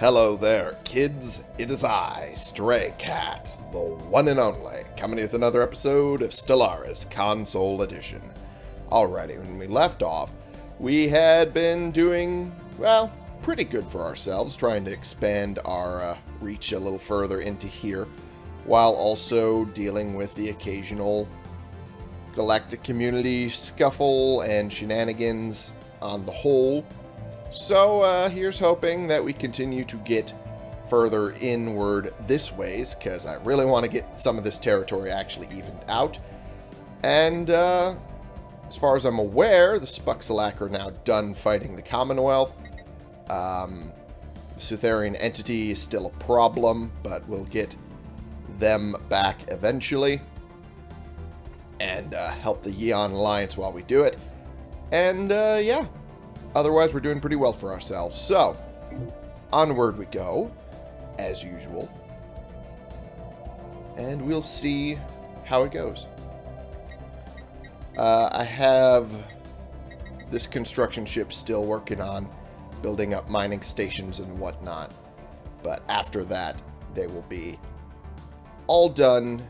Hello there, kids. It is I, Stray Cat, the one and only, coming with another episode of Stellaris Console Edition. Alrighty, when we left off, we had been doing, well, pretty good for ourselves, trying to expand our uh, reach a little further into here, while also dealing with the occasional galactic community scuffle and shenanigans on the whole. So uh, here's hoping that we continue to get further inward this ways, because I really want to get some of this territory actually evened out. And uh, as far as I'm aware, the Spuxalak are now done fighting the Commonwealth. Um, the Sutherian entity is still a problem, but we'll get them back eventually. And uh, help the Yeon Alliance while we do it. And uh, yeah, Otherwise, we're doing pretty well for ourselves. So, onward we go, as usual. And we'll see how it goes. Uh, I have this construction ship still working on building up mining stations and whatnot. But after that, they will be all done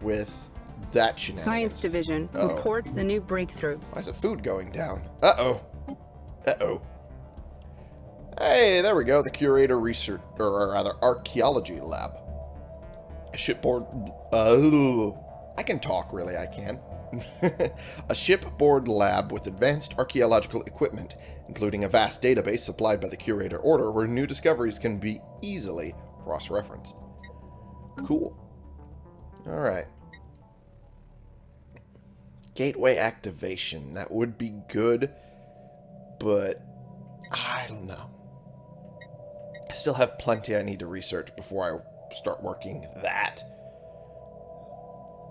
with that shenanigans. Science Division Uh-oh. reports a new breakthrough. Why is the food going down? Uh-oh. Uh-oh. Hey, there we go. The Curator Research, or rather, Archaeology Lab. Shipboard... Uh, I can talk, really, I can. a shipboard lab with advanced archaeological equipment, including a vast database supplied by the Curator Order, where new discoveries can be easily cross-referenced. Cool. Alright. Gateway activation. That would be good but I don't know. I still have plenty I need to research before I start working that.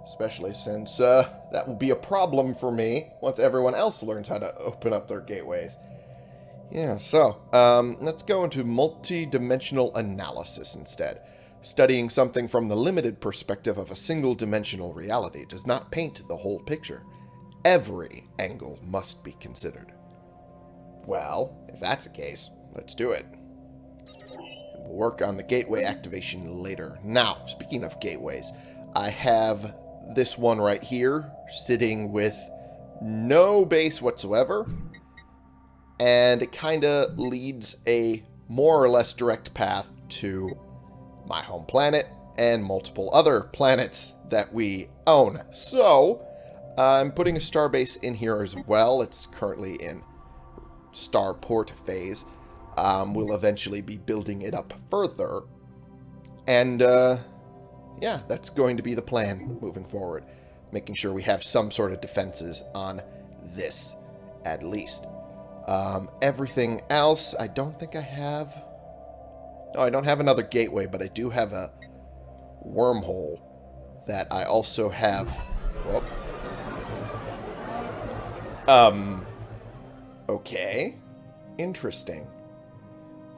Especially since uh, that will be a problem for me once everyone else learns how to open up their gateways. Yeah, so um, let's go into multi-dimensional analysis instead. Studying something from the limited perspective of a single-dimensional reality does not paint the whole picture. Every angle must be considered. Well, if that's the case, let's do it. We'll work on the gateway activation later. Now, speaking of gateways, I have this one right here sitting with no base whatsoever. And it kind of leads a more or less direct path to my home planet and multiple other planets that we own. So, I'm putting a starbase in here as well. It's currently in starport phase. Um, we'll eventually be building it up further. And, uh, yeah, that's going to be the plan moving forward. Making sure we have some sort of defenses on this, at least. Um, everything else, I don't think I have... No, I don't have another gateway, but I do have a wormhole that I also have... Whoop. Um... Okay. Interesting.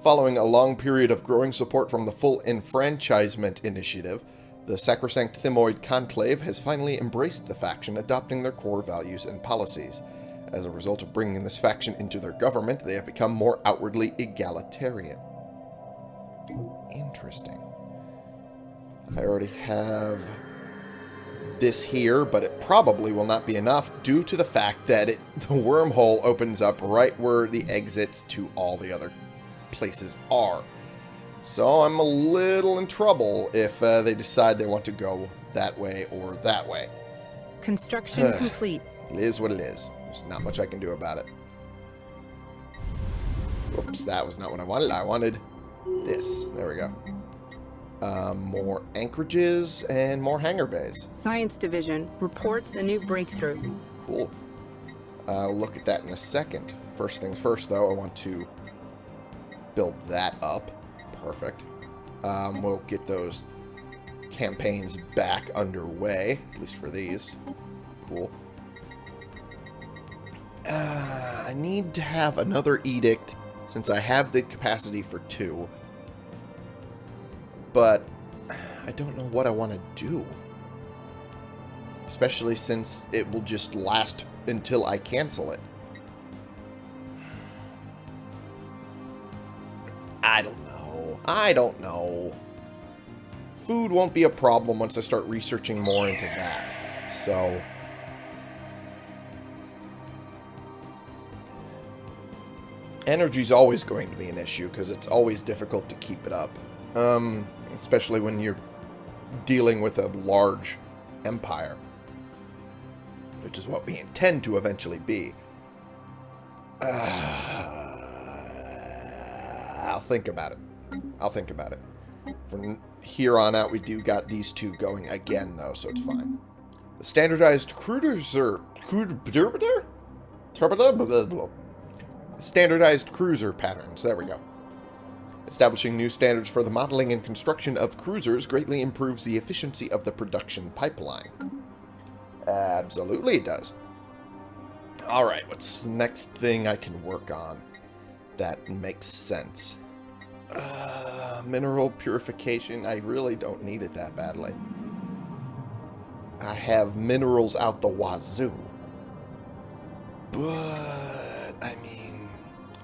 Following a long period of growing support from the full enfranchisement initiative, the Sacrosanct Thymoid Conclave has finally embraced the faction, adopting their core values and policies. As a result of bringing this faction into their government, they have become more outwardly egalitarian. Interesting. I already have this here, but it probably will not be enough due to the fact that it, the wormhole opens up right where the exits to all the other places are. So I'm a little in trouble if uh, they decide they want to go that way or that way. Construction complete. It is what it is. There's not much I can do about it. Whoops, that was not what I wanted. I wanted this. There we go. Um, more anchorages and more hangar bays. Science Division reports a new breakthrough. Cool. I'll look at that in a second. First things first, though, I want to build that up. Perfect. Um, we'll get those campaigns back underway, at least for these. Cool. Uh, I need to have another edict since I have the capacity for two. But I don't know what I want to do. Especially since it will just last until I cancel it. I don't know. I don't know. Food won't be a problem once I start researching more into that. So... Energy's always going to be an issue because it's always difficult to keep it up. Um, especially when you're dealing with a large empire. Which is what we intend to eventually be. Uh, I'll think about it. I'll think about it. From here on out, we do got these two going again, though, so it's fine. The standardized cruiser... Cruiser... Standardized cruiser patterns. There we go. Establishing new standards for the modeling and construction of cruisers greatly improves the efficiency of the production pipeline. Absolutely it does. Alright, what's the next thing I can work on that makes sense? Uh, mineral purification. I really don't need it that badly. I have minerals out the wazoo. But, I mean,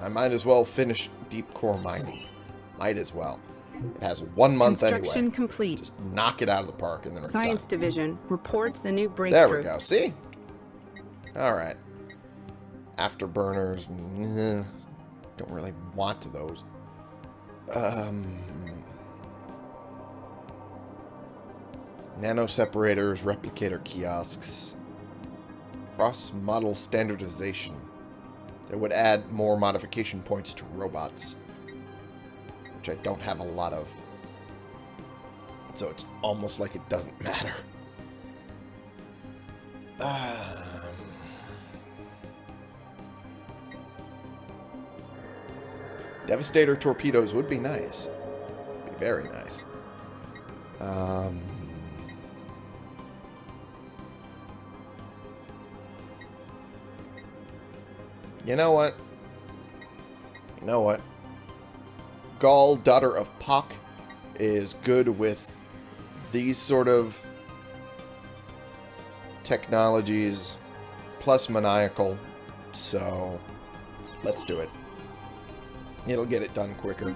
I might as well finish deep core mining. Might as well. It has one month Construction anyway. complete. Just knock it out of the park and then Science done. Division reports a new breakthrough. There we go. See? Alright. Afterburners. mm, Don't really want those. Um, nano separators, replicator kiosks, cross model standardization. That would add more modification points to robots, which I don't have a lot of. So it's almost like it doesn't matter. Um, Devastator torpedoes would be nice. Be very nice. Um, you know what? You know what? Gaul, daughter of Puck, is good with these sort of technologies plus maniacal. So let's do it. It'll get it done quicker.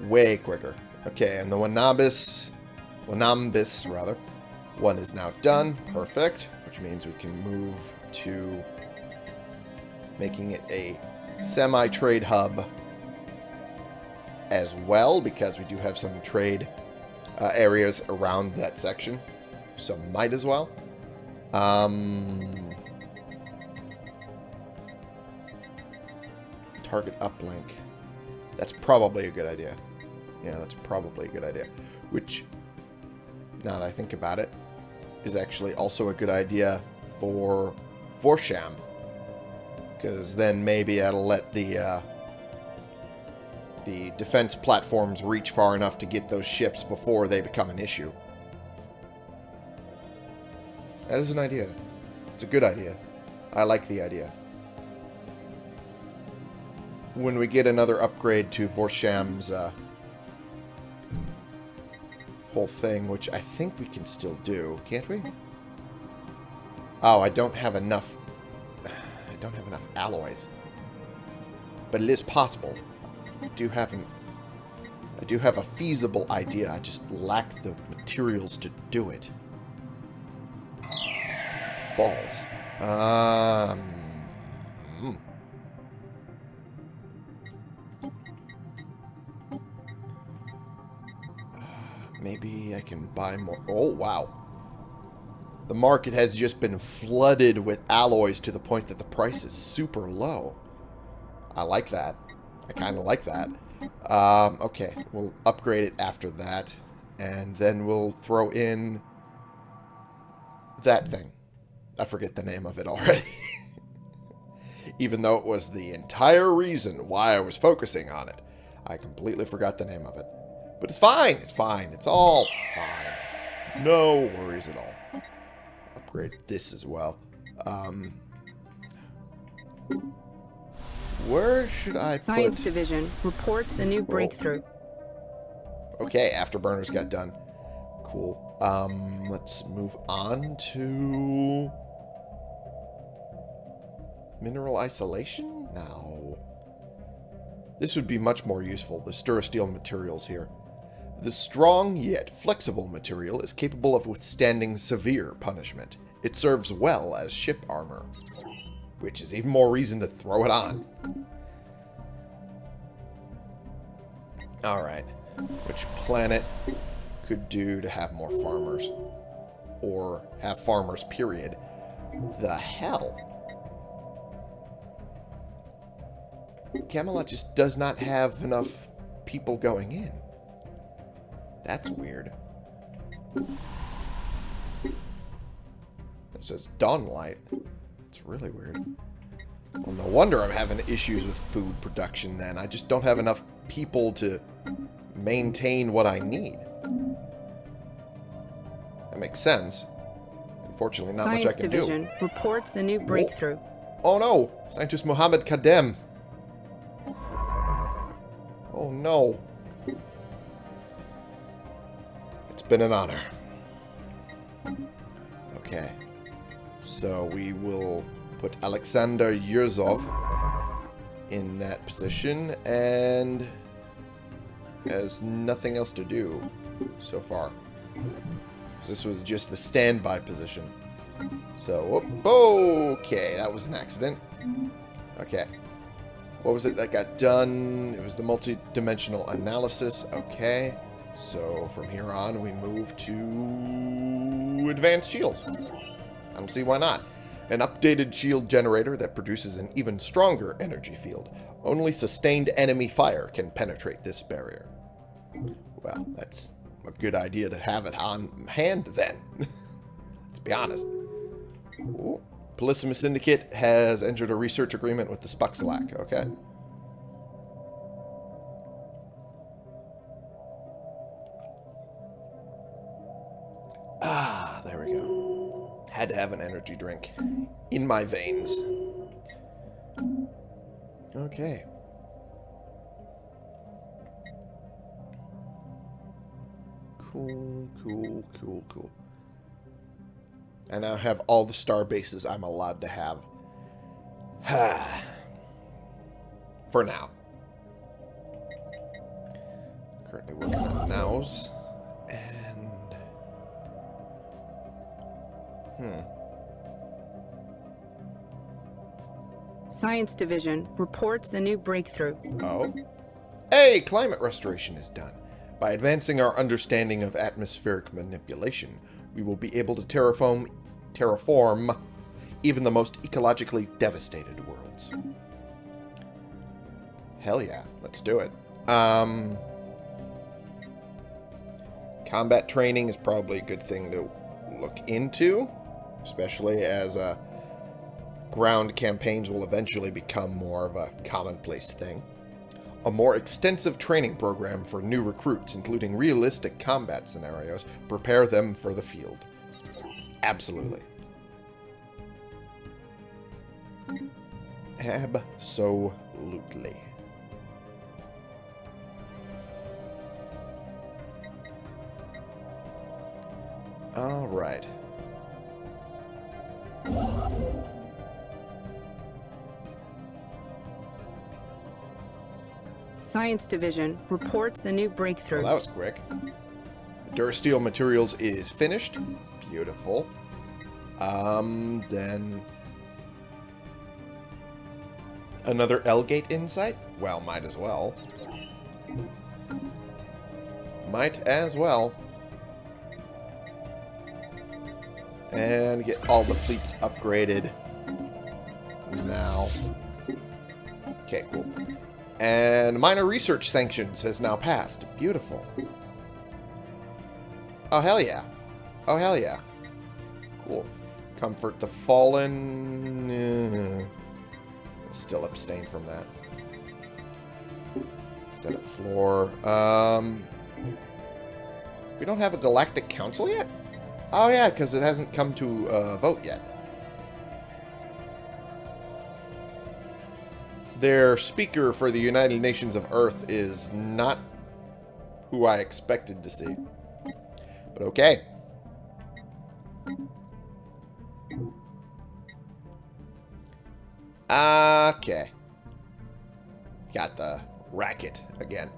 Way quicker. Okay, and the Wanabis, Wanambis, rather, one is now done. Perfect. Which means we can move to making it a semi-trade hub as well, because we do have some trade uh, areas around that section. So might as well. Um, target uplink. That's probably a good idea. Yeah, that's probably a good idea. Which, now that I think about it, is actually also a good idea for Vorsham. Because then maybe that'll let the uh, the defense platforms reach far enough to get those ships before they become an issue. That is an idea. It's a good idea. I like the idea. When we get another upgrade to Vorsham's uh, whole thing, which I think we can still do, can't we? Oh, I don't have enough... I don't have enough alloys. But it is possible. I do have an... I do have a feasible idea. I just lack the materials to do it. Balls. Um... hmm. Maybe I can buy more. Oh, wow. The market has just been flooded with alloys to the point that the price is super low. I like that. I kind of like that. Um, okay, we'll upgrade it after that. And then we'll throw in that thing. I forget the name of it already. Even though it was the entire reason why I was focusing on it. I completely forgot the name of it. But it's fine. It's fine. It's all fine. No worries at all. Upgrade this as well. Um, where should I Science put... Division reports a new breakthrough. Okay, afterburners got done. Cool. Um, let's move on to... Mineral isolation? No. This would be much more useful, the Durasteel materials here. The strong yet flexible material is capable of withstanding severe punishment. It serves well as ship armor, which is even more reason to throw it on. Alright. Which planet could do to have more farmers? Or have farmers, period. The hell? Camelot just does not have enough people going in. That's weird. It says Dawnlight. It's really weird. Well, no wonder I'm having issues with food production then. I just don't have enough people to maintain what I need. That makes sense. Unfortunately, not Science much I can Division do. reports a new breakthrough. Oh no! Scientist Mohammed Kadem. Oh no. It's been an honor. Okay. So we will put Alexander Yurzov in that position and has nothing else to do so far. This was just the standby position. So, okay, that was an accident. Okay. What was it that got done? It was the multi-dimensional analysis. Okay. So, from here on, we move to advanced shields. I don't see why not. An updated shield generator that produces an even stronger energy field. Only sustained enemy fire can penetrate this barrier. Well, that's a good idea to have it on hand then. Let's be honest. Ooh. Syndicate has entered a research agreement with the Spuxlack. Okay. Ah, there we go. Had to have an energy drink in my veins. Okay. Cool, cool, cool, cool. I now have all the star bases I'm allowed to have. Ha. For now. Currently working on nows. Hmm. Science Division reports a new breakthrough. Oh. Hey, climate restoration is done. By advancing our understanding of atmospheric manipulation, we will be able to terraform, terraform even the most ecologically devastated worlds. Hell yeah, let's do it. Um, combat training is probably a good thing to look into, especially as uh, ground campaigns will eventually become more of a commonplace thing a more extensive training program for new recruits, including realistic combat scenarios, prepare them for the field. Absolutely. Absolutely. All right. Science Division reports a new breakthrough. Well, that was quick. Durasteel Materials is finished. Beautiful. Um, then... Another L-Gate Insight? Well, might as well. Might as well. And get all the fleets upgraded now. Okay, cool. And minor research sanctions has now passed. Beautiful. Oh, hell yeah. Oh, hell yeah. Cool. Comfort the fallen. Uh, still abstain from that. Senate floor. Um, we don't have a galactic council yet? Oh, yeah, because it hasn't come to a vote yet. their speaker for the United Nations of Earth is not who I expected to see. But okay. Okay. Got the racket again.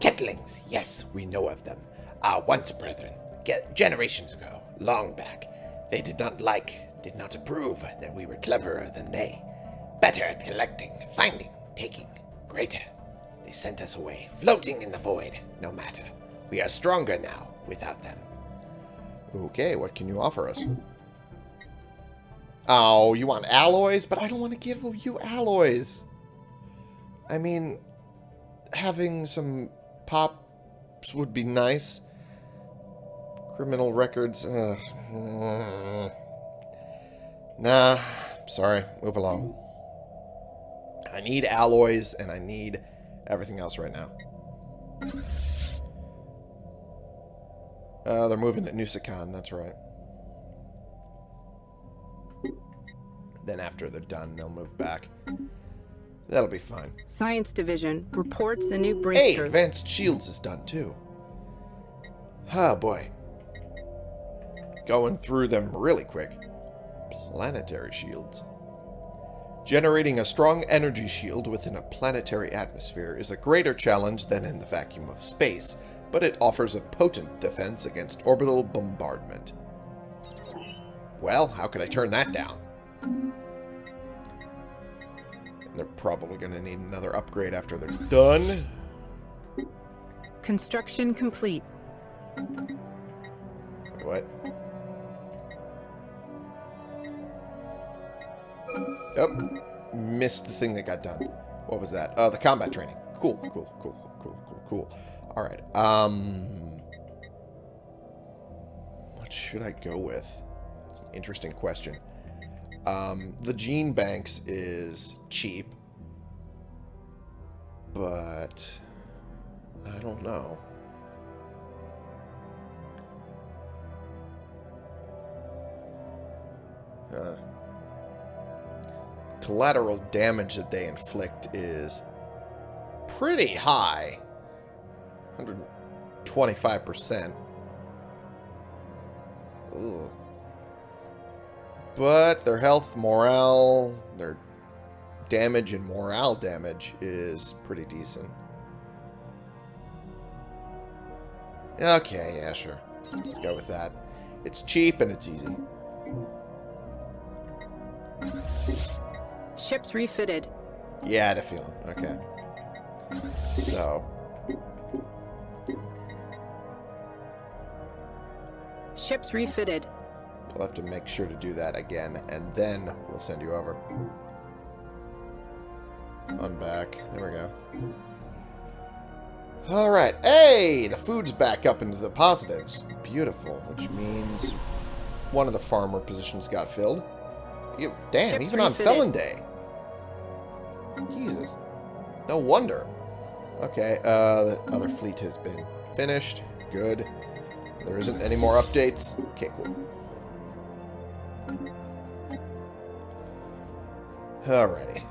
Kettlings, yes, we know of them. Our once brethren, ge- generations ago, long back. They did not like, did not approve that we were cleverer than they. Better at collecting, finding, taking, greater. They sent us away, floating in the void, no matter. We are stronger now without them. Okay, what can you offer us? Oh, you want alloys? But I don't want to give you alloys. I mean, having some pops would be nice. Criminal records. Uh, nah, sorry. Move along. I need alloys, and I need everything else right now. Uh, they're moving to Nusakan, that's right. Then after they're done, they'll move back. That'll be fine. Science Division reports a new breakthrough. Hey. Advanced Shields is done too. Oh boy. Going through them really quick. Planetary shields. Generating a strong energy shield within a planetary atmosphere is a greater challenge than in the vacuum of space, but it offers a potent defense against orbital bombardment. Well, how could I turn that down? They're probably going to need another upgrade after they're done. Construction complete. What? Oh, missed the thing that got done. What was that? Oh, the combat training. Cool, cool, cool, cool, cool, cool. All right. Um, what should I go with? It's an interesting question. Um, the gene banks is cheap, but I don't know. Uh, collateral damage that they inflict is pretty high. 125%. Ugh. But their health, morale, their damage and morale damage is pretty decent. Okay, yeah, sure. Let's go with that. It's cheap and it's easy. Ships refitted. Yeah, I had a feeling. Okay. So, Ships refitted. we'll have to make sure to do that again, and then we'll send you over. On back. There we go. Alright. Hey! The food's back up into the positives. Beautiful. Which means one of the farmer positions got filled. You, damn, Ships even on. Felon Day. Jesus. No wonder. Okay, uh, the other fleet has been finished. Good. There isn't any more updates. Okay, cool. Alrighty.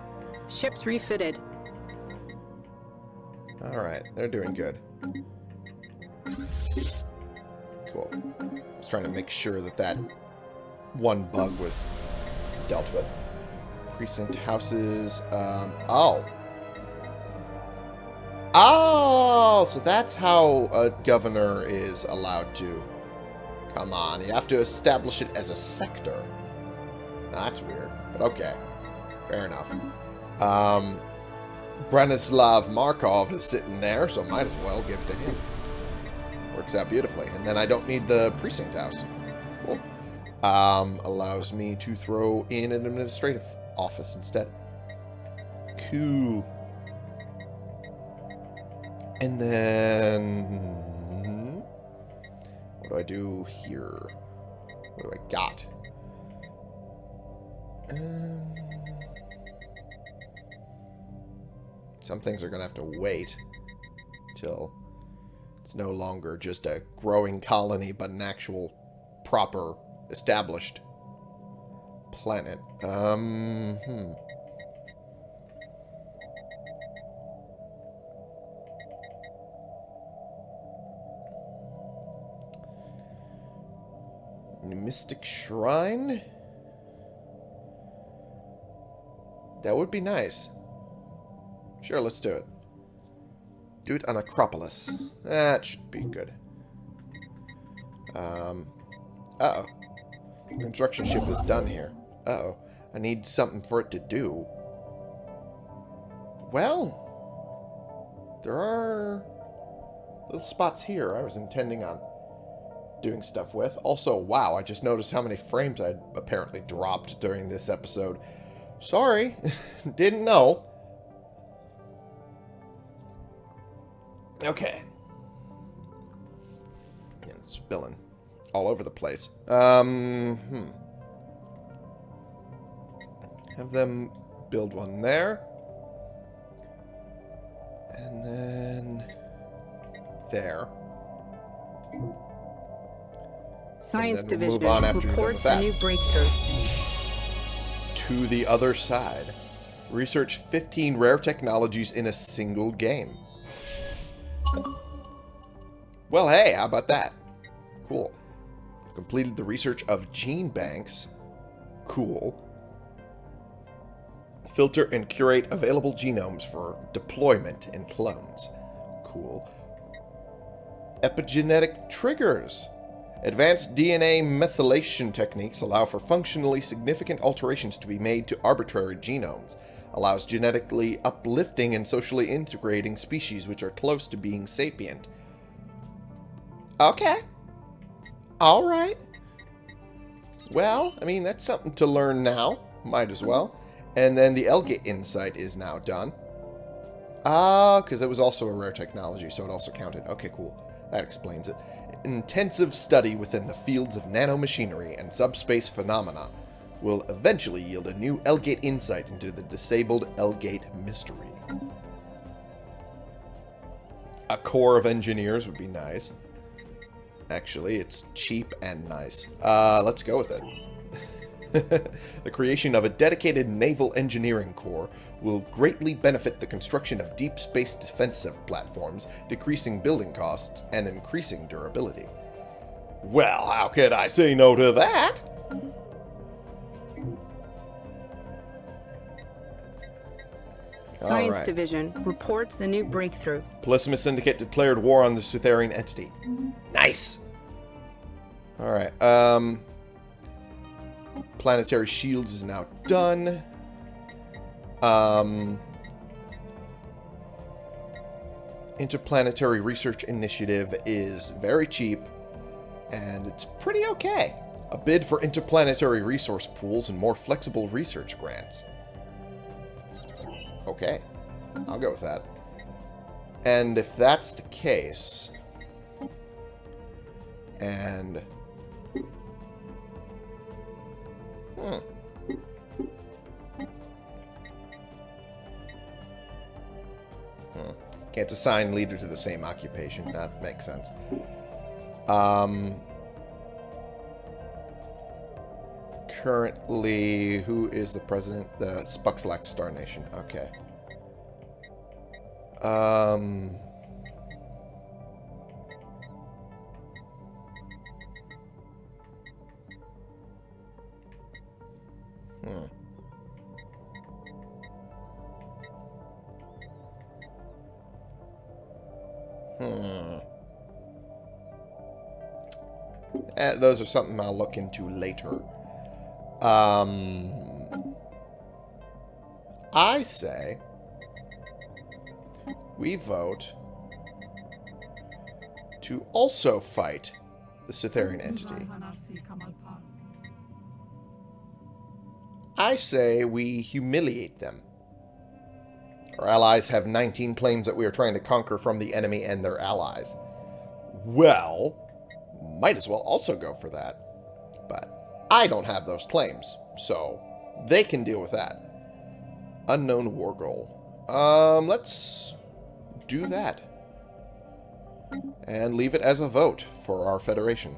Ships refitted. Alright, they're doing good. Cool. I was trying to make sure that that one bug was dealt with. Precinct houses. Um, oh. Oh, so that's how a governor is allowed to. Come on, you have to establish it as a sector. That's weird, but okay. Fair enough. Um, Branislav Markov is sitting there, so might as well give it to him. Works out beautifully. And then I don't need the precinct house. Cool. Um, allows me to throw in an administrative office instead. Cool. And then... What do I do here? What do I got? Um, some things are going to have to wait till it's no longer just a growing colony, but an actual proper established planet. Um, hmm. Mystic Shrine? That would be nice. Sure, let's do it. Do it on Acropolis. That should be good. Um, uh-oh. Construction ship is done here. Uh-oh. I need something for it to do. Well, there are little spots here I was intending on doing stuff with. Also, wow, I just noticed how many frames I'd apparently dropped during this episode. Sorry, didn't know. Okay. Yeah, spilling all over the place. Um, hmm. Have them build one there. And then there. Science Division reports a new breakthrough. To the other side. Research 15 rare technologies in a single game. Well, hey, how about that? Cool. Completed the research of gene banks. Cool. Filter and curate available genomes for deployment in clones. Cool. Epigenetic triggers. Advanced DNA methylation techniques allow for functionally significant alterations to be made to arbitrary genomes. Allows genetically uplifting and socially integrating species which are close to being sapient. Okay. Alright. Well, I mean, that's something to learn now. Might as well. And then the L-Gate Insight is now done. Ah, because it was also a rare technology, so it also counted. Okay, cool. That explains it. Intensive study within the fields of nanomachinery and subspace phenomena will eventually yield a new L-Gate insight into the disabled L-Gate mystery. A corps of engineers would be nice. Actually, it's cheap and nice. Uh, let's go with it. the creation of a dedicated naval engineering corps will greatly benefit the construction of deep space defensive platforms, decreasing building costs and increasing durability. Well, how could I say no to that? Science Alright. Division reports a new breakthrough. Polysimus Syndicate declared war on the Sutherian entity. Nice. Alright, um... Planetary Shields is now done. Um... Interplanetary Research Initiative is very cheap, and it's pretty okay. A bid for interplanetary resource pools and more flexible research grants. Okay, I'll go with that. And if that's the case, and hmm. Hmm. Can't assign leader to the same occupation. That makes sense. Um. Currently, who is the president? The Spuxlax Star Nation. Okay. Um. Hmm. Hmm. Eh, those are something I'll look into later. Um, I say we vote to also fight the Sutherian entity. I say we humiliate them. Our allies have 19 claims that we are trying to conquer from the enemy and their allies. Well, might as well also go for that. But I don't have those claims, so they can deal with that. Unknown war goal. Um, let's do that. And leave it as a vote for our Federation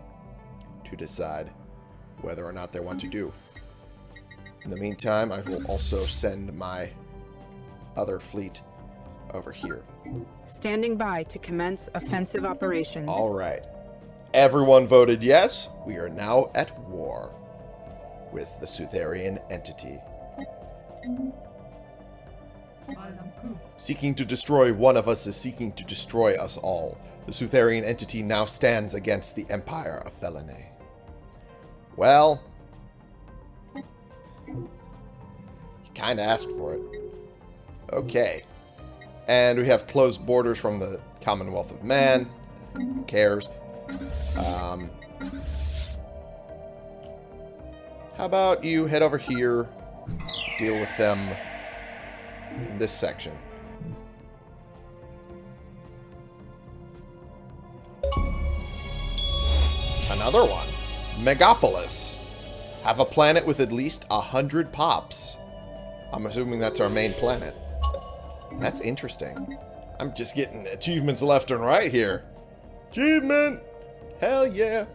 to decide whether or not they want to do. In the meantime, I will also send my other fleet over here. Standing by to commence offensive operations. All right. Everyone voted yes. We are now at war with the Sutherian entity. Seeking to destroy one of us is seeking to destroy us all. The Sutherian entity now stands against the Empire of Felinae. Well, kind of asked for it. Okay. And we have closed borders from the Commonwealth of Man. Who cares? Um, how about you head over here, deal with them in this section. Another one. Megapolis. Have a planet with at least a hundred pops. I'm assuming that's our main planet. That's interesting. I'm just getting achievements left and right here. Achievement! Hell yeah!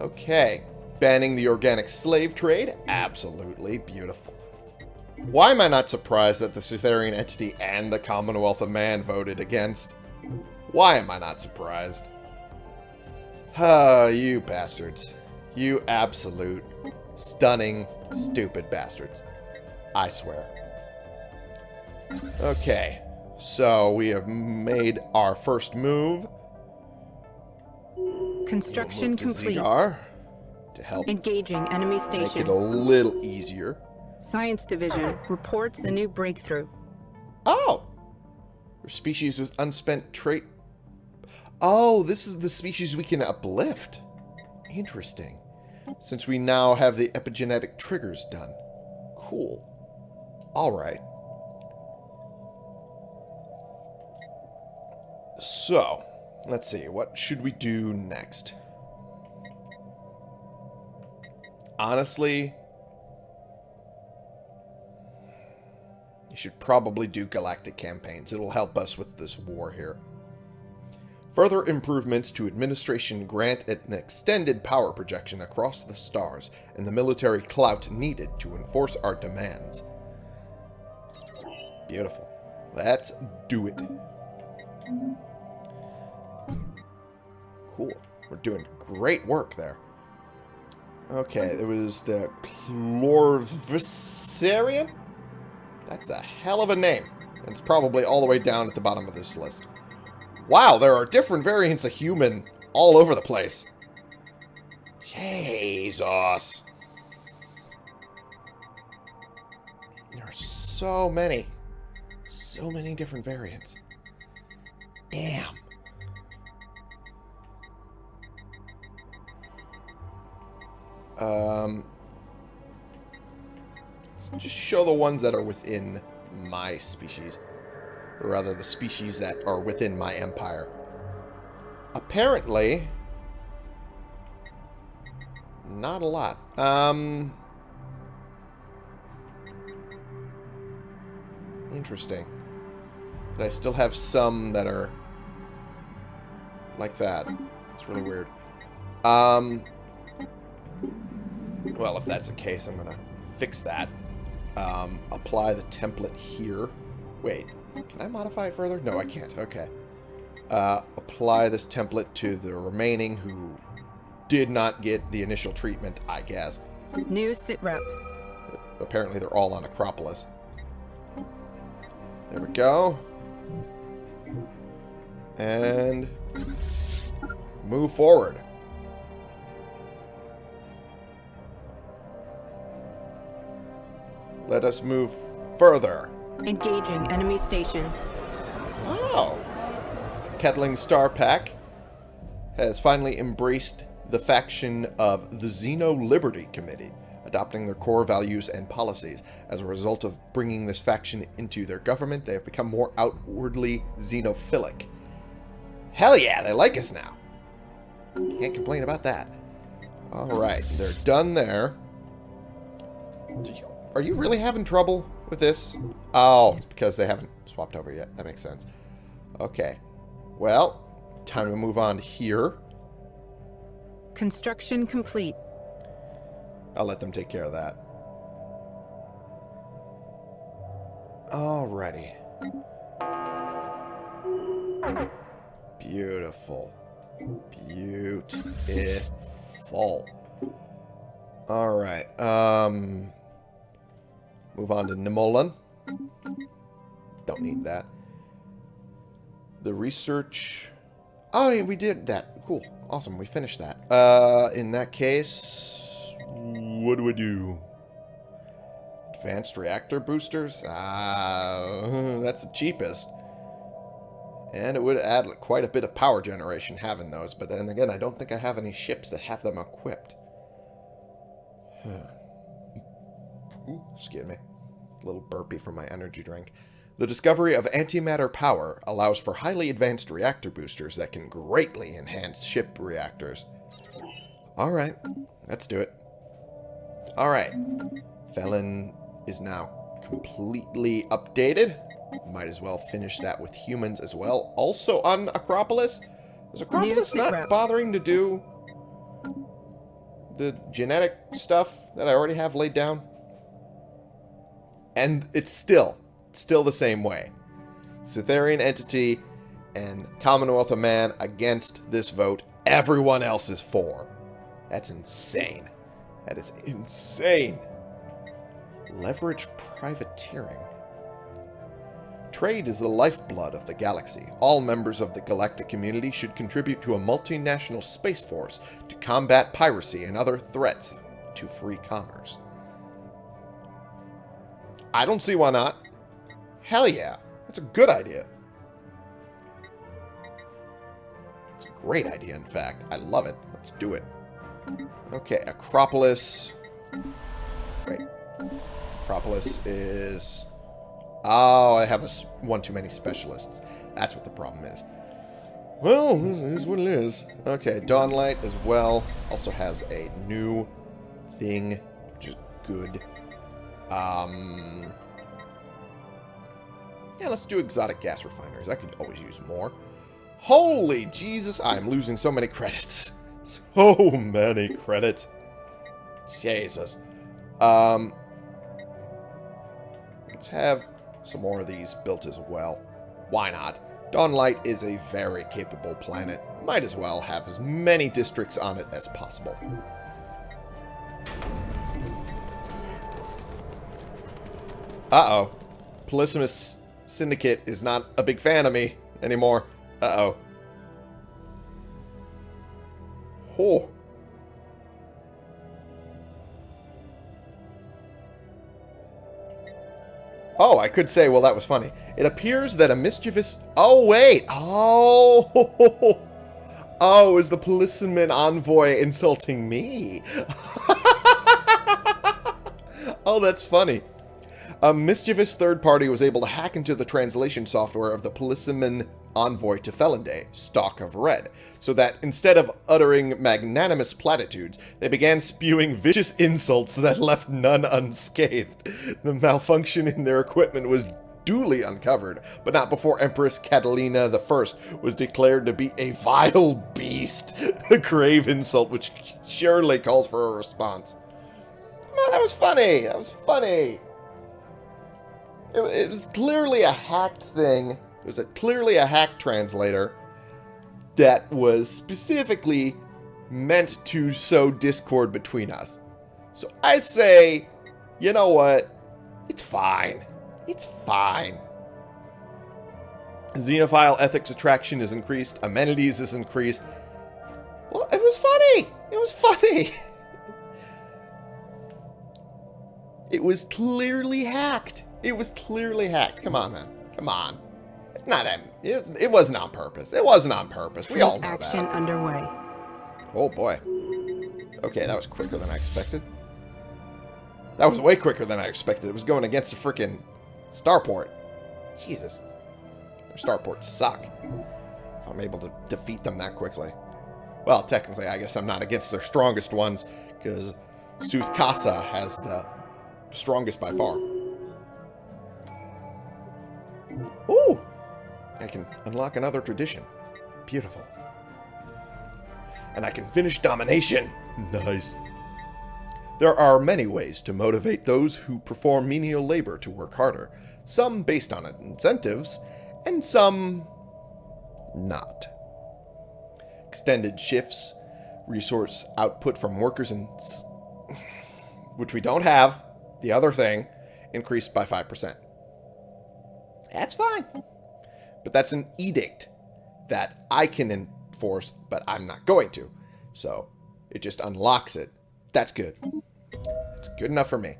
Okay. Banning the organic slave trade? Absolutely beautiful. Why am I not surprised that the Sutherian entity and the Commonwealth of Man voted against? Why am I not surprised? Ah, you bastards. You absolute, stunning, stupid bastards. I swear. Okay, so we have made our first move. Construction Move to complete. Zigar to help Engaging enemy station. make it a little easier. Science Division reports a new breakthrough. Oh! Species with unspent trait. Oh, this is the species we can uplift. Interesting. Since we now have the epigenetic triggers done. Cool. Alright. So, let's see. What should we do next? Honestly, you should probably do galactic campaigns. It'll help us with this war here. Further improvements to administration grant an extended power projection across the stars and the military clout needed to enforce our demands. Beautiful. Let's do it. Cool. We're doing great work there. Okay, there was the Chlorviserian? That's a hell of a name. And it's probably all the way down at the bottom of this list. Wow, there are different variants of human all over the place. Jesus. There are so many. So many different variants. Damn. Um, let's just show the ones that are within my species. Or rather, the species that are within my empire. Apparently, not a lot. Um, interesting. But I still have some that are like that. It's really weird. Um, well, if that's the case, I'm going to fix that. Um, apply the template here. Wait, can I modify it further? No, I can't. Okay. Uh, apply this template to the remaining who did not get the initial treatment, I guess. New sit rep. Apparently they're all on Acropolis. There we go. And move forward. Let us move further. Engaging enemy station. Oh. Kettling Star Pack has finally embraced the faction of the Xeno Liberty Committee, adopting their core values and policies. As a result of bringing this faction into their government, they have become more outwardly xenophilic. Hell yeah, they like us now. Can't complain about that. Alright, they're done there. You, are you really having trouble with this? Oh, it's because they haven't swapped over yet. That makes sense. Okay. Well, time to move on here. Construction complete. I'll let them take care of that. Alrighty. Beautiful. Beautiful. Alright. Um, move on to Nimolan. Don't need that. The research... Oh, yeah, we did that. Cool. Awesome. We finished that. Uh, in that case... What do we do? Advanced reactor boosters? Ah, that's the cheapest. And it would add quite a bit of power generation having those. But then again, I don't think I have any ships that have them equipped. Ooh, excuse me. A little burpy from my energy drink. The discovery of antimatter power allows for highly advanced reactor boosters that can greatly enhance ship reactors. Alright, let's do it. Alright. Felon is now completely updated. Might as well finish that with humans as well. Also on Acropolis. Is Acropolis not bothering to do the genetic stuff that I already have laid down? And it's still, still the same way. Sutherian entity and Commonwealth of Man against this vote. Everyone else is for. That's insane. That is insane. Leverage privateering. Trade is the lifeblood of the galaxy. All members of the galactic community should contribute to a multinational space force to combat piracy and other threats to free commerce. I don't see why not. Hell yeah. That's a good idea. It's a great idea, in fact. I love it. Let's do it. Okay, Acropolis. Wait. Acropolis is... Oh, I have a one too many specialists. That's what the problem is. Well, it is what it is. Okay, Dawnlight as well. Also has a new thing, which is good. Um... Yeah, let's do exotic gas refineries. I could always use more. Holy Jesus, I'm losing so many credits. So many credits. Jesus. Um, let's have some more of these built as well. Why not? Dawnlight is a very capable planet. Might as well have as many districts on it as possible. Uh-oh. Polysimus Syndicate is not a big fan of me anymore. Uh-oh. Oh. Oh, I could say, well, that was funny. It appears that a mischievous... Oh, wait. Oh. Oh, is the policeman envoy insulting me? oh, that's funny. A mischievous third party was able to hack into the translation software of the Policeman Envoy to Felonday, Stock of Red, so that instead of uttering magnanimous platitudes, they began spewing vicious insults that left none unscathed. The malfunction in their equipment was duly uncovered, but not before Empress Catalina I was declared to be a vile beast, a grave insult which surely calls for a response. Oh, that was funny. That was funny. It, it was clearly a hacked thing. It was a, clearly a hack translator that was specifically meant to sow discord between us. So I say, you know what? It's fine. It's fine. Xenophile ethics attraction is increased. Amenities is increased. Well, it was funny. It was funny. It was clearly hacked. It was clearly hacked. Come on, man. Come on. It's not. a- It, was, it wasn't on purpose. It wasn't on purpose. We all know Action that. underway. Oh boy. Okay, that was quicker than I expected. That was way quicker than I expected. It was going against the freaking starport. Jesus. Their starports suck. If I'm able to defeat them that quickly. Well, technically, I guess I'm not against their strongest ones, because Sooth Kasa has the strongest by far. Ooh! I can unlock another tradition. Beautiful. And I can finish domination. Nice. There are many ways to motivate those who perform menial labor to work harder, some based on incentives, and some not. Extended shifts, resource output from workers and s- which we don't have, the other thing, increased by 5%. That's fine. But that's an edict that I can enforce, but I'm not going to. So it just unlocks it. That's good. It's good enough for me.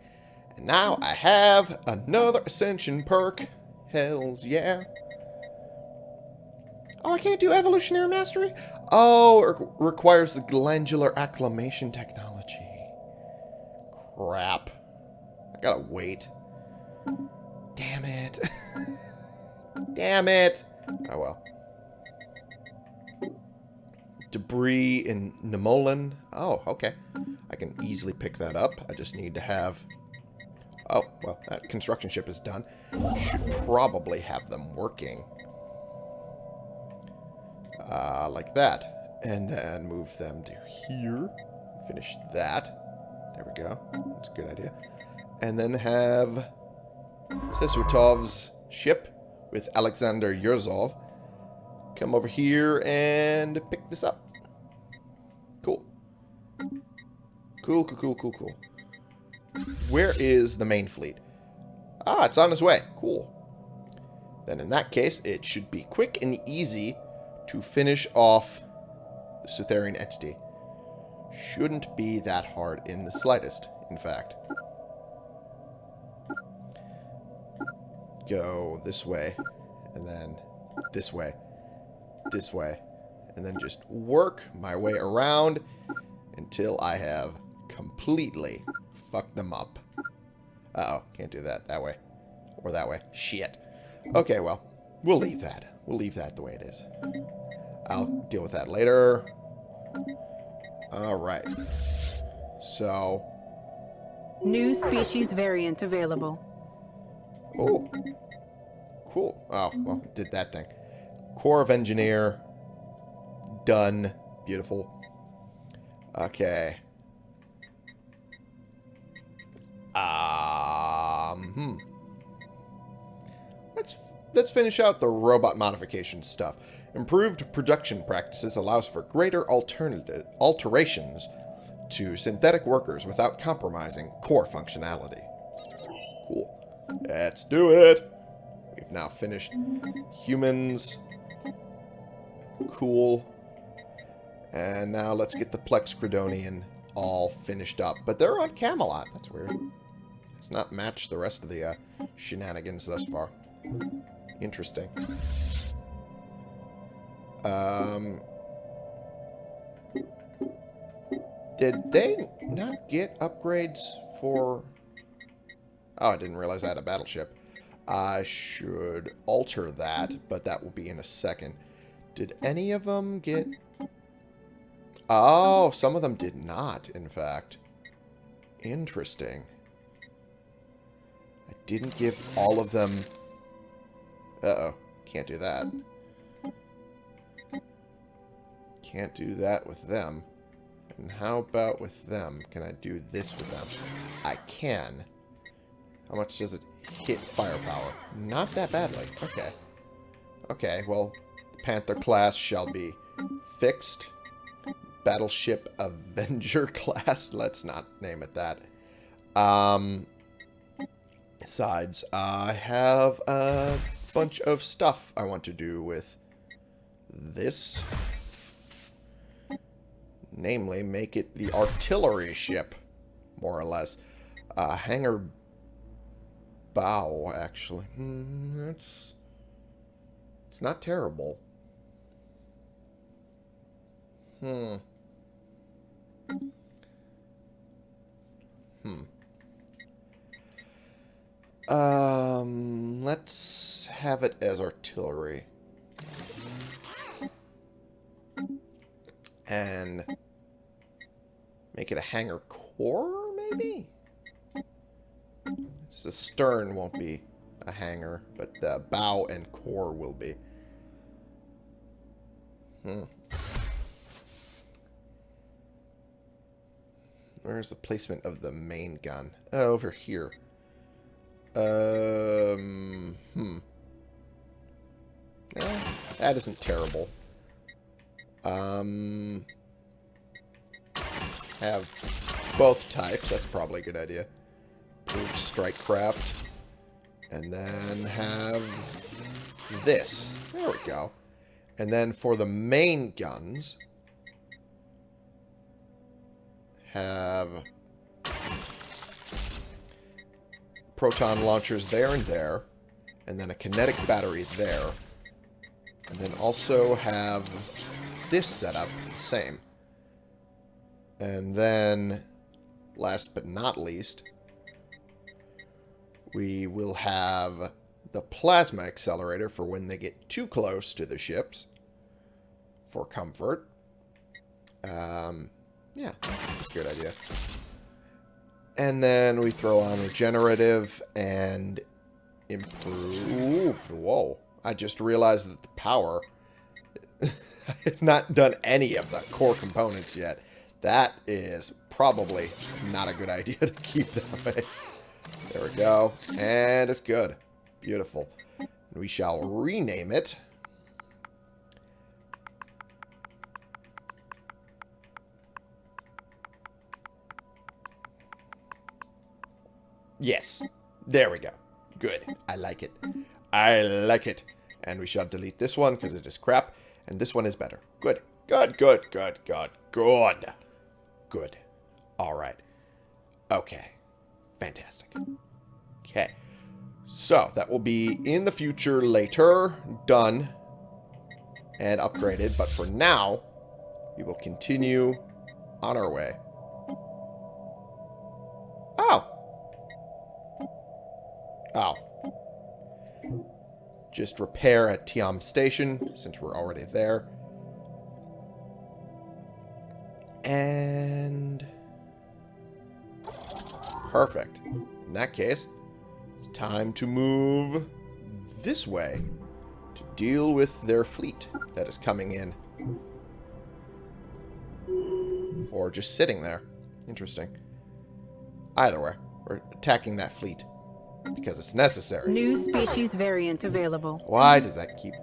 And now I have another Ascension perk. Hells yeah. Oh, I can't do Evolutionary Mastery? Oh, it requires the Glandular Acclimation Technology. Crap. I gotta wait. Damn it. Damn it. Oh well. Debris in Nemolan. Oh, okay. I can easily pick that up. I just need to have... Oh, well, that construction ship is done. Should probably have them working. Uh, like that. And then move them to here. Finish that. There we go. That's a good idea. And then have Sesutov's ship with Alexander Yurzov come over here and pick this up. Cool. Cool, cool, cool, cool, cool. Where is the main fleet? Ah, it's on its way. Cool. Then in that case, it should be quick and easy to finish off the Sutherian entity. Shouldn't be that hard in the slightest, in fact. Go this way, and then this way, this way, and then just work my way around until I have completely fucked them up. Uh-oh, can't do that that way. Or that way. Shit. Okay, well, we'll leave that. We'll leave that the way it is. I'll deal with that later. Alright. So, New species variant available. Oh. Cool. Oh, well, did that thing. Corps of Engineer. Done. Beautiful. Okay. Um, hmm. Let's let's finish out the robot modification stuff. Improved production practices allows for greater alternative alterations to synthetic workers without compromising core functionality. Cool. Let's do it. We've now finished humans. Cool. And now let's get the Plex Credonian all finished up. But they're on Camelot. That's weird. It's not matched the rest of the uh, shenanigans thus far. Interesting. Um, did they not get upgrades for... Oh, I didn't realize I had a battleship. I should alter that, but that will be in a second. Did any of them get... Oh, some of them did not, in fact. Interesting. I didn't give all of them... Uh-oh. Can't do that. Can't do that with them. And how about with them? Can I do this with them? I can. How much does it hit firepower? Not that badly. Okay. Okay, well, the Panther class shall be fixed. Battleship Avenger class. Let's not name it that. Um, besides, I have a bunch of stuff I want to do with this. Namely, make it the artillery ship, more or less. Uh, hangar bow, actually. Hmm, that's... It's not terrible. Hmm. Hmm. Um, let's have it as artillery. And make it a hangar core, maybe? So the stern won't be a hangar, but the bow and core will be. Hmm. Where's the placement of the main gun? Oh, over here. Um, hmm. Eh, that isn't terrible. Um, have both types. That's probably a good idea. Strike craft. And then have this. There we go. And then for the main guns, have proton launchers there and there, and then a kinetic battery there, and then also have this setup, same. And then, last but not least, we will have the plasma accelerator for when they get too close to the ships for comfort. Um, yeah, good idea. And then we throw on regenerative and improve. Whoa. I just realized that the power... I have not done any of the core components yet. That is probably not a good idea to keep that. There we go. And it's good. Beautiful. We shall rename it. Yes. There we go. Good. I like it. I like it. And we shall delete this one because it is crap. And this one is better. Good. Good, good, good, good, good. Good. All right. Okay. Fantastic. Okay. So, that will be in the future later, done, and upgraded. But for now, we will continue on our way. Oh. Oh. Just repair at Tiam Station, since we're already there. And... Perfect. In that case, it's time to move this way to deal with their fleet that is coming in. Or just sitting there. Interesting. Either way, we're attacking that fleet because it's necessary. New species variant available. Why does that keep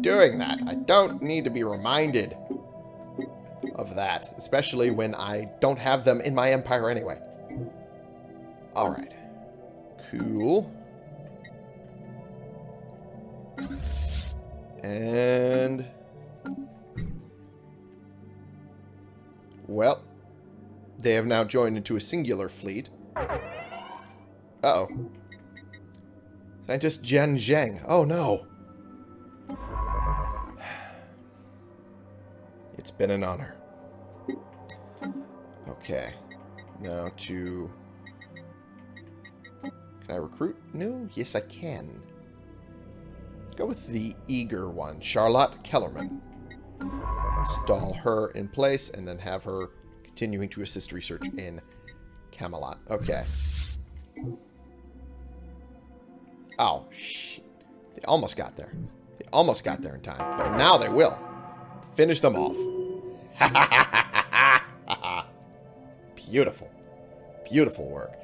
doing that? I don't need to be reminded of that, especially when I don't have them in my empire anyway. Alright. Cool. And... Well, they have now joined into a singular fleet. Uh-oh. Scientist Jian Zheng. Oh, no. It's been an honor. Okay. Now to... Can I recruit new? Yes, I can. Go with the eager one, Charlotte Kellerman. Install her in place and then have her continuing to assist research in Camelot. Okay. Oh, shit. They almost got there. They almost got there in time. But now they will. Finish them off. Beautiful. Beautiful work.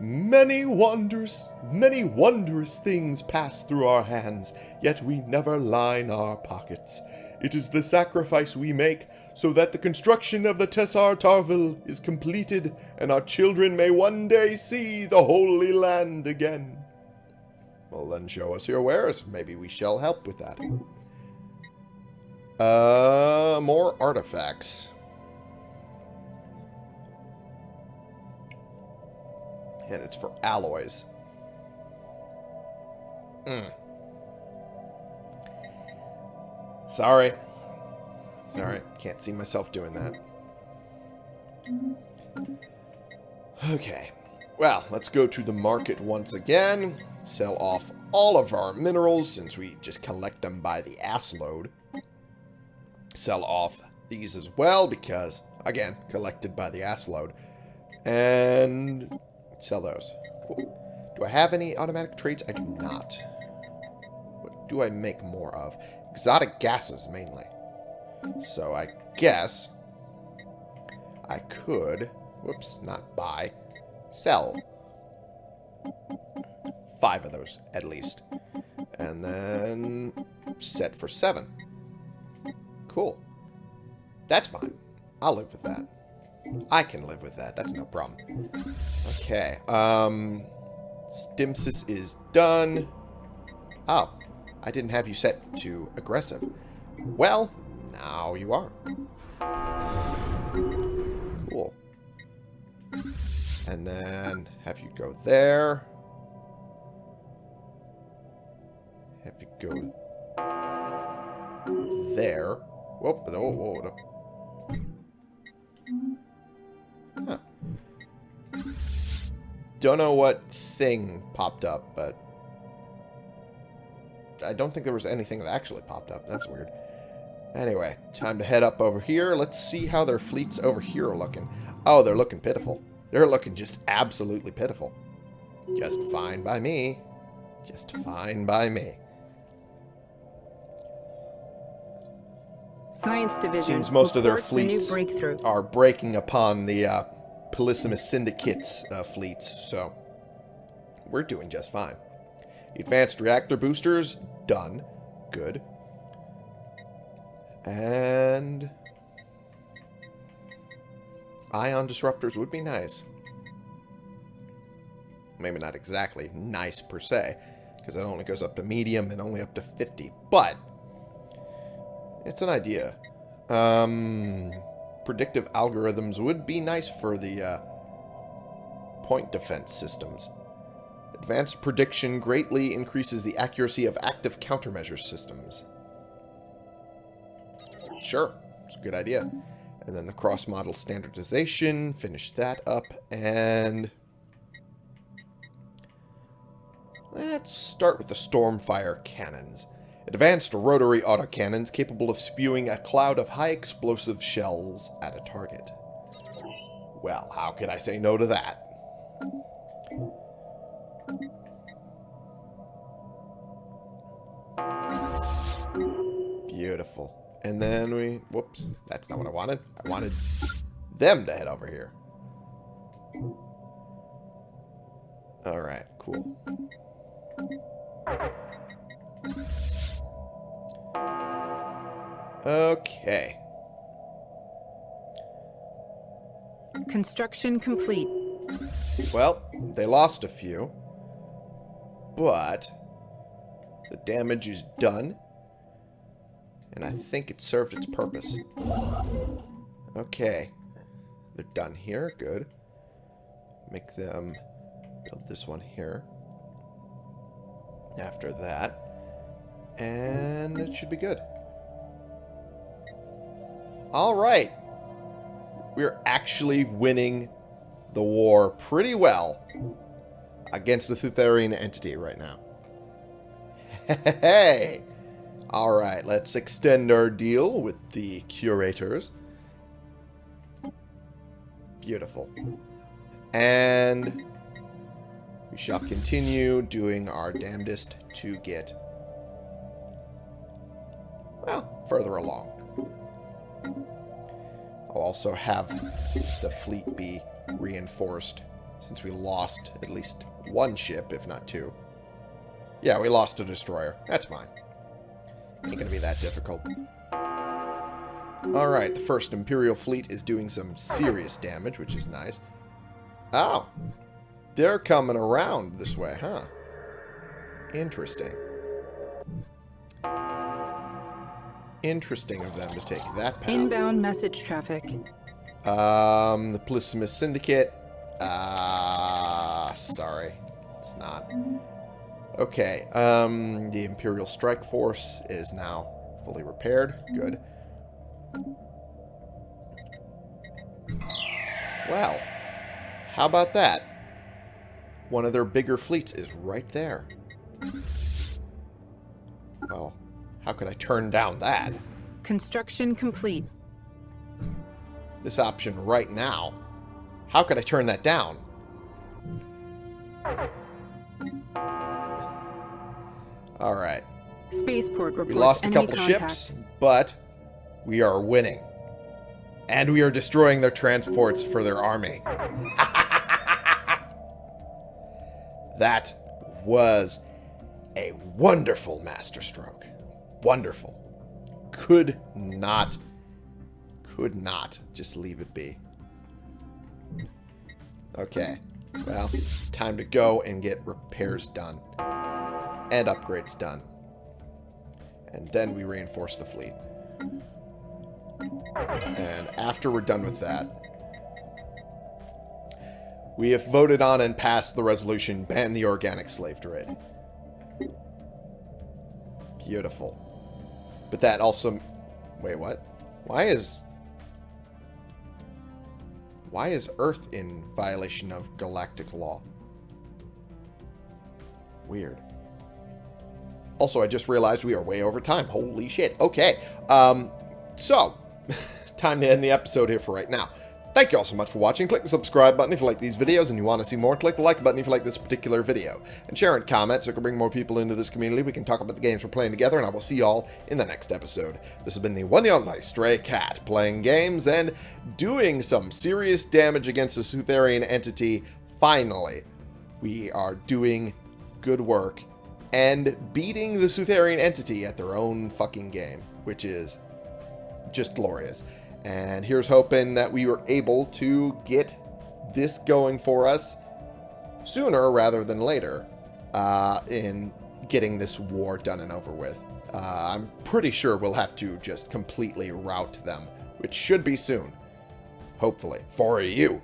Many wondrous, many wondrous things pass through our hands, yet we never line our pockets. It is the sacrifice we make so that the construction of the Tessar Tarville is completed and our children may one day see the Holy Land again. Well, then show us your wares. Maybe we shall help with that. Uh, more artifacts. And it's for alloys. Mm. Sorry. Sorry, can't see myself doing that. Okay. Well, let's go to the market once again. Sell off all of our minerals since we just collect them by the ass load. Sell off these as well because, again, collected by the ass load. And sell those. Cool. Do I have any automatic trades? I do not. What do I make more of? Exotic gases, mainly. So I guess I could, whoops, not buy, sell five of those at least. And then set for seven. Cool. That's fine. I'll live with that. I can live with that. That's no problem. Okay. Um, Stimsis is done. Oh, I didn't have you set to aggressive. Well, now you are. Cool. And then have you go there. Have you go there. Whoop, whoa, whoa, whoa. Huh. Don't know what thing popped up, but I don't think there was anything that actually popped up. That's weird. Anyway, time to head up over here. Let's see how their fleets over here are looking. Oh, they're looking pitiful. They're looking just absolutely pitiful. Just fine by me. Just fine by me. Science Division Seems most of their reports a new fleets are breaking upon the uh, Polysimus Syndicate's uh, fleets, so we're doing just fine. Advanced reactor boosters, done. Good. And... Ion disruptors would be nice. Maybe not exactly nice per se, because it only goes up to medium and only up to 50, but it's an idea. Um, predictive algorithms would be nice for the uh, point defense systems. Advanced prediction greatly increases the accuracy of active countermeasure systems. Sure, it's a good idea. And then the cross-model standardization, finish that up, and... Let's start with the Stormfire cannons. Advanced rotary autocannons capable of spewing a cloud of high explosive shells at a target. Well, how could I say no to that? Beautiful. And then we... Whoops. That's not what I wanted. I wanted them to head over here. Alright, cool. Okay. Construction complete. Well, they lost a few. But the damage is done. And I think it served its purpose. Okay. They're done here. Good. Make them build this one here. After that. And it should be good. Alright. We're actually winning the war pretty well against the Sutherian entity right now. Hey! Alright, let's extend our deal with the curators. Beautiful. And we shall continue doing our damnedest to get, well, further along. I'll also have the fleet be reinforced since we lost at least one ship, if not two. Yeah, we lost a destroyer. That's fine. Ain't gonna be that difficult. Alright, the first Imperial fleet is doing some serious damage, which is nice. Oh! They're coming around this way, huh? Interesting. Interesting of them to take that path. Inbound message traffic. Um, the Polysimus Syndicate. Ah, sorry. It's not. Okay, um, the Imperial Strike Force is now fully repaired. Good. Well, how about that? One of their bigger fleets is right there. Well, how could I turn down that? Construction complete. This option right now. How could I turn that down? Alright. Spaceport reports We lost a couple contact. ships, but we are winning. And we are destroying their transports for their army. that was a wonderful masterstroke. Wonderful. Could not, could not just leave it be. Okay. Well, time to go and get repairs done. And upgrades done. And then we reinforce the fleet. And after we're done with that, we have voted on and passed the resolution ban the organic slave trade. Beautiful. But that also... Wait, what? Why is... Why is Earth in violation of galactic law? Weird. Also, I just realized we are way over time. Holy shit. Okay. Um, so, time to end the episode here for right now. Thank you all so much for watching. Click the subscribe button if you like these videos and you want to see more. Click the like button if you like this particular video. And share and comment so we can bring more people into this community. We can talk about the games we're playing together, and I will see you all in the next episode. This has been the one and only Stray Cat, playing games and doing some serious damage against the Sutherian entity. Finally, we are doing good work and beating the Sutherian entity at their own fucking game, which is just glorious. And here's hoping that we were able to get this going for us sooner rather than later uh, in getting this war done and over with. Uh, I'm pretty sure we'll have to just completely rout them, which should be soon. Hopefully. For you.